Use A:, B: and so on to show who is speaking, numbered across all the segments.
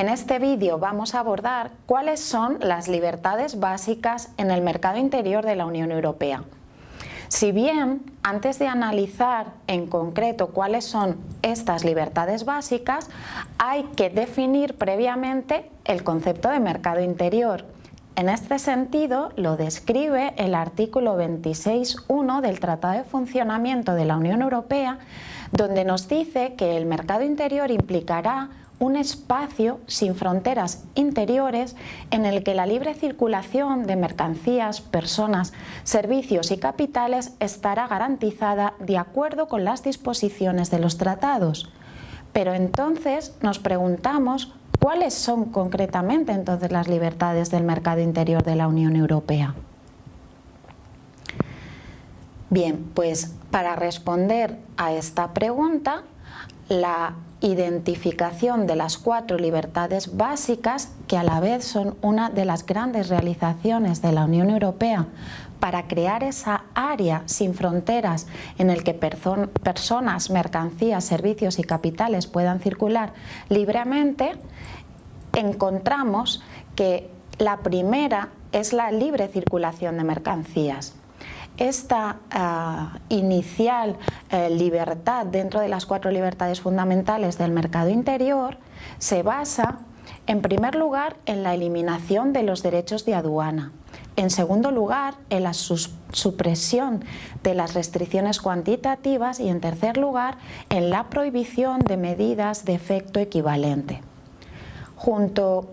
A: En este vídeo vamos a abordar cuáles son las libertades básicas en el mercado interior de la Unión Europea. Si bien, antes de analizar en concreto cuáles son estas libertades básicas, hay que definir previamente el concepto de mercado interior. En este sentido, lo describe el artículo 26.1 del Tratado de Funcionamiento de la Unión Europea, donde nos dice que el mercado interior implicará un espacio sin fronteras interiores en el que la libre circulación de mercancías, personas, servicios y capitales estará garantizada de acuerdo con las disposiciones de los tratados. Pero entonces nos preguntamos cuáles son concretamente entonces las libertades del mercado interior de la Unión Europea. Bien, pues para responder a esta pregunta, la identificación de las cuatro libertades básicas que a la vez son una de las grandes realizaciones de la Unión Europea para crear esa área sin fronteras en el que personas, mercancías, servicios y capitales puedan circular libremente, encontramos que la primera es la libre circulación de mercancías esta ah, inicial eh, libertad dentro de las cuatro libertades fundamentales del mercado interior se basa en primer lugar en la eliminación de los derechos de aduana, en segundo lugar en la supresión de las restricciones cuantitativas y en tercer lugar en la prohibición de medidas de efecto equivalente. Junto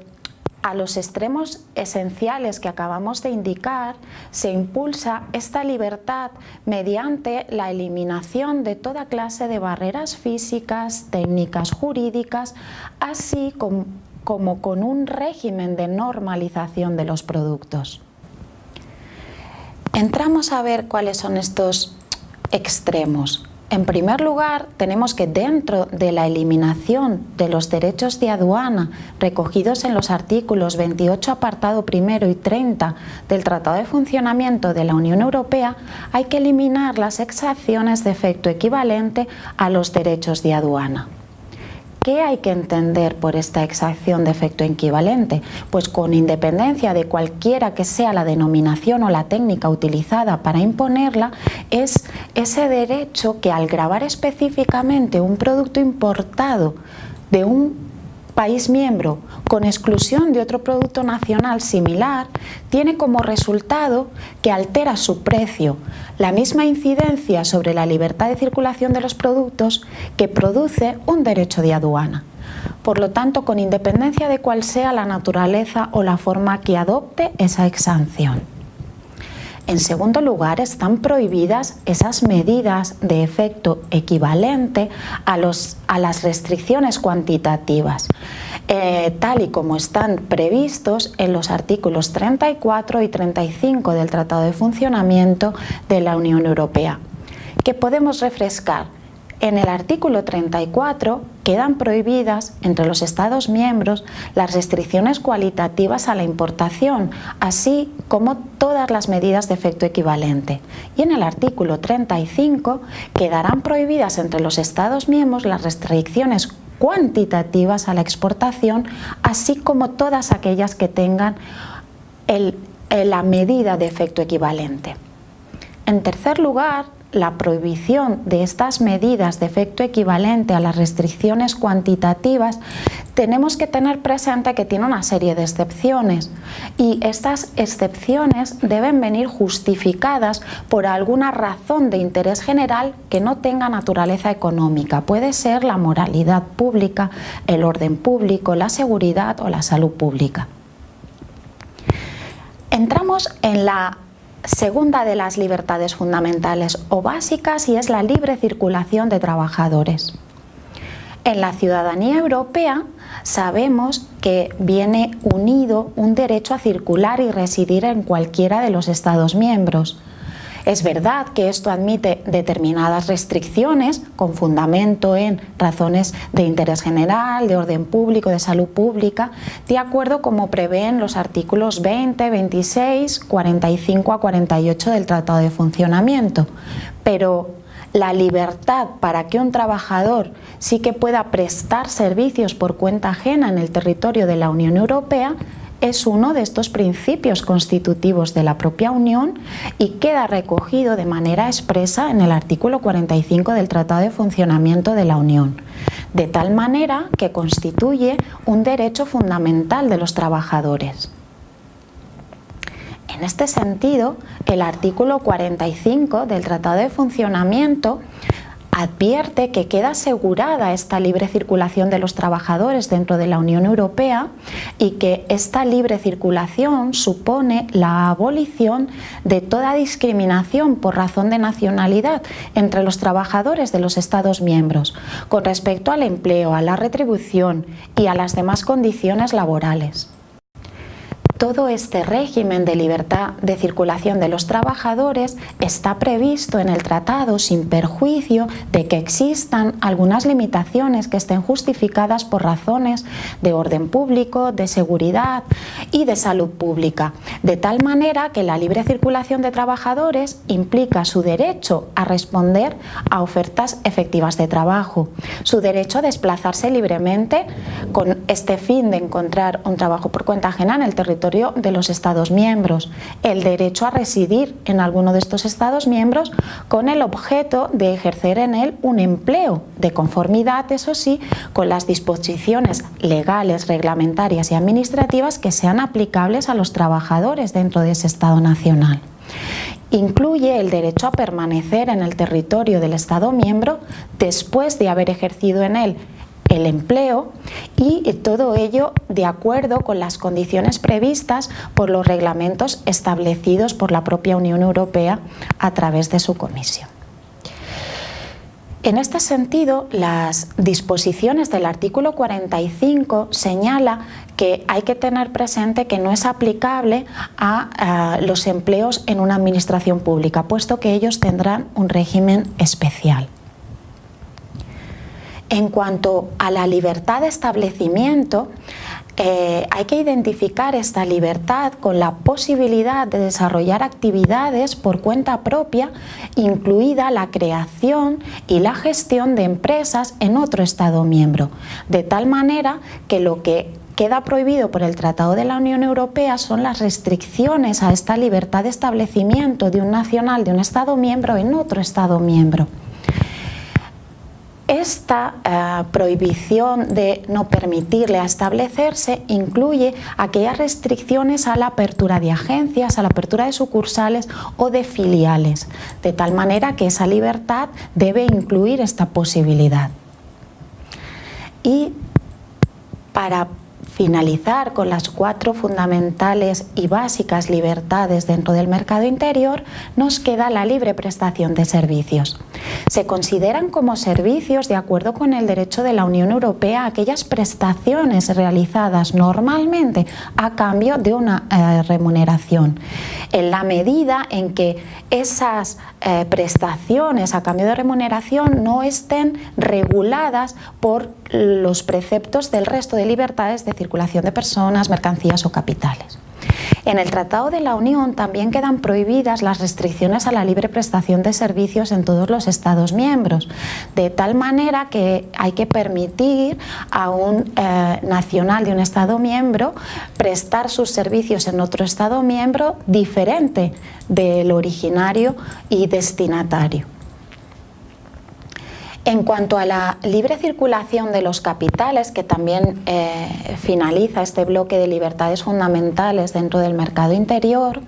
A: a los extremos esenciales que acabamos de indicar, se impulsa esta libertad mediante la eliminación de toda clase de barreras físicas, técnicas jurídicas, así como, con un régimen de normalización de los productos. Entramos a ver cuáles son estos extremos. En primer lugar, tenemos que dentro de la eliminación de los derechos de aduana recogidos en los artículos 28 apartado primero y 30 del Tratado de Funcionamiento de la Unión Europea, hay que eliminar las exacciones de efecto equivalente a los derechos de aduana. ¿Qué hay que entender por esta exacción de efecto equivalente? Pues con independencia de cualquiera que sea la denominación o la técnica utilizada para imponerla, es ese derecho que al grabar específicamente un producto importado de un país miembro con exclusión de otro producto nacional similar tiene como resultado que altera su precio, la misma incidencia sobre la libertad de circulación de los productos que produce un derecho de aduana. Por lo tanto, con independencia de cuál sea la naturaleza o la forma que adopte esa exención. En segundo lugar, están prohibidas esas medidas de efecto equivalente a, las restricciones cuantitativas, eh, tal y como están previstos en los artículos 34 y 35 del Tratado de Funcionamiento de la Unión Europea, que podemos refrescar en el artículo 34 quedan prohibidas entre los Estados miembros las restricciones cualitativas a la importación, así como todas las medidas de efecto equivalente. Y en el artículo 35 quedarán prohibidas entre los Estados miembros las restricciones cuantitativas a la exportación, así como todas aquellas que tengan la medida de efecto equivalente. En tercer lugar, la prohibición de estas medidas de efecto equivalente a las restricciones cuantitativas, tenemos que tener presente que tiene una serie de excepciones y estas excepciones deben venir justificadas por alguna razón de interés general que no tenga naturaleza económica. Puede ser la moralidad pública, el orden público, la seguridad o la salud pública. Entramos en la segunda de las libertades fundamentales o básicas y es la libre circulación de trabajadores. En la ciudadanía europea sabemos que viene unido un derecho a circular y residir en cualquiera de los Estados miembros. Es verdad que esto admite determinadas restricciones con fundamento en razones de interés general, de orden público, de salud pública, de acuerdo como prevén los artículos 20, 26, 45 a 48 del Tratado de Funcionamiento. Pero la libertad para que un trabajador sí que pueda prestar servicios por cuenta ajena en el territorio de la Unión Europea es uno de estos principios constitutivos de la propia Unión y queda recogido de manera expresa en el artículo 45 del Tratado de Funcionamiento de la Unión, de tal manera que constituye un derecho fundamental de los trabajadores. En este sentido, el artículo 45 del Tratado de Funcionamiento advierte que queda asegurada esta libre circulación de los trabajadores dentro de la Unión Europea y que esta libre circulación supone la abolición de toda discriminación por razón de nacionalidad entre los trabajadores de los Estados miembros con respecto al empleo, a la retribución y a las demás condiciones laborales todo este régimen de libertad de circulación de los trabajadores está previsto en el tratado sin perjuicio de que existan algunas limitaciones que estén justificadas por razones de orden público, de seguridad y de salud pública, de tal manera que la libre circulación de trabajadores implica su derecho a responder a ofertas efectivas de trabajo, su derecho a desplazarse libremente con este fin de encontrar un trabajo por cuenta ajena en el territorio de los Estados miembros, el derecho a residir en alguno de estos Estados miembros con el objeto de ejercer en él un empleo de conformidad, eso sí, con las disposiciones legales, reglamentarias y administrativas que sean aplicables a los trabajadores dentro de ese Estado nacional. Incluye el derecho a permanecer en el territorio del Estado miembro después de haber ejercido en él el empleo y todo ello de acuerdo con las condiciones previstas por los reglamentos establecidos por la propia Unión Europea a través de su comisión. En este sentido, las disposiciones del artículo 45 señala que hay que tener presente que no es aplicable a, a los empleos en una administración pública, puesto que ellos tendrán un régimen especial. En cuanto a la libertad de establecimiento, eh, hay que identificar esta libertad con la posibilidad de desarrollar actividades por cuenta propia, incluida la creación y la gestión de empresas en otro Estado miembro, de tal manera que lo que queda prohibido por el Tratado de la Unión Europea son las restricciones a esta libertad de establecimiento de un nacional de un Estado miembro en otro Estado miembro. Esta eh, prohibición de no permitirle establecerse incluye aquellas restricciones a la apertura de agencias, a la apertura de sucursales o de filiales, de tal manera que esa libertad debe incluir esta posibilidad. Y para finalizar con las cuatro fundamentales y básicas libertades dentro del mercado interior, nos queda la libre prestación de servicios. Se consideran como servicios, de acuerdo con el derecho de la Unión Europea, aquellas prestaciones realizadas normalmente a cambio de una eh, remuneración. En la medida en que esas eh, prestaciones a cambio de remuneración no estén reguladas por los preceptos del resto de libertades de circulación de personas, mercancías o capitales. En el Tratado de la Unión también quedan prohibidas las restricciones a la libre prestación de servicios en todos los Estados miembros, de tal manera que hay que permitir a un eh, nacional de un Estado miembro prestar sus servicios en otro Estado miembro diferente del originario y destinatario. En cuanto a la libre circulación de los capitales, que también eh, finaliza este bloque de libertades fundamentales dentro del mercado interior,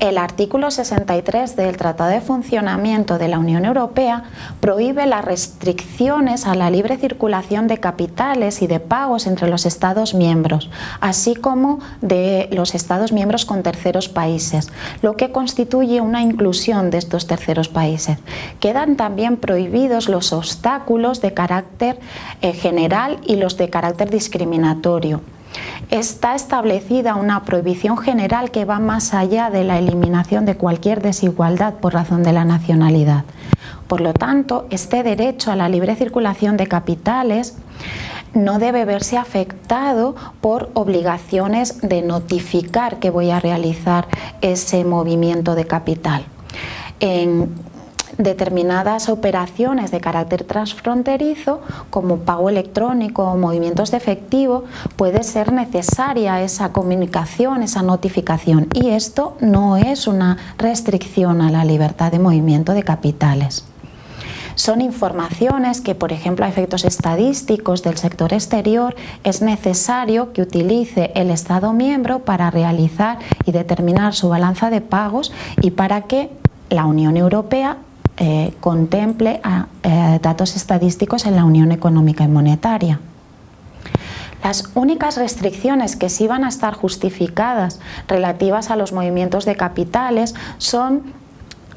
A: el artículo 63 del Tratado de Funcionamiento de la Unión Europea prohíbe las restricciones a la libre circulación de capitales y de pagos entre los Estados miembros, así como de los Estados miembros con terceros países, lo que constituye una inclusión de estos terceros países. Quedan también prohibidos los obstáculos de carácter eh, general y los de carácter discriminatorio. Está establecida una prohibición general que va más allá de la eliminación de cualquier desigualdad por razón de la nacionalidad. Por lo tanto, este derecho a la libre circulación de capitales no debe verse afectado por obligaciones de notificar que voy a realizar ese movimiento de capital. En determinadas operaciones de carácter transfronterizo, como pago electrónico o movimientos de efectivo, puede ser necesaria esa comunicación, esa notificación y esto no es una restricción a la libertad de movimiento de capitales. Son informaciones que, por ejemplo, a efectos estadísticos del sector exterior, es necesario que utilice el Estado miembro para realizar y determinar su balanza de pagos y para que la Unión Europea eh, contemple eh, datos estadísticos en la Unión Económica y Monetaria. Las únicas restricciones que sí van a estar justificadas relativas a los movimientos de capitales son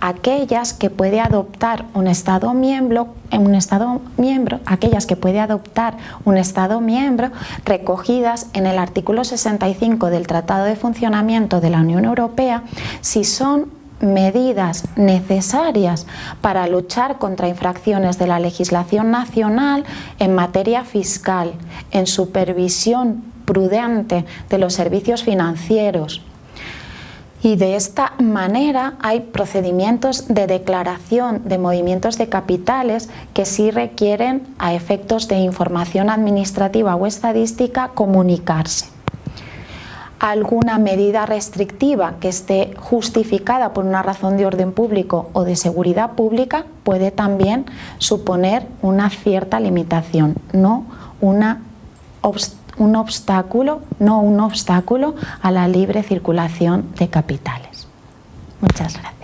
A: aquellas que puede adoptar un Estado miembro, un Estado miembro, aquellas que puede adoptar un Estado miembro recogidas en el artículo 65 del Tratado de Funcionamiento de la Unión Europea si son medidas necesarias para luchar contra infracciones de la legislación nacional en materia fiscal, en supervisión prudente de los servicios financieros, y de esta manera hay procedimientos de declaración de movimientos de capitales que sí requieren a efectos de información administrativa o estadística comunicarse. Alguna medida restrictiva que esté justificada por una razón de orden público o de seguridad pública puede también suponer una cierta limitación, no una un obstáculo, no un obstáculo a la libre circulación de capitales. Muchas gracias.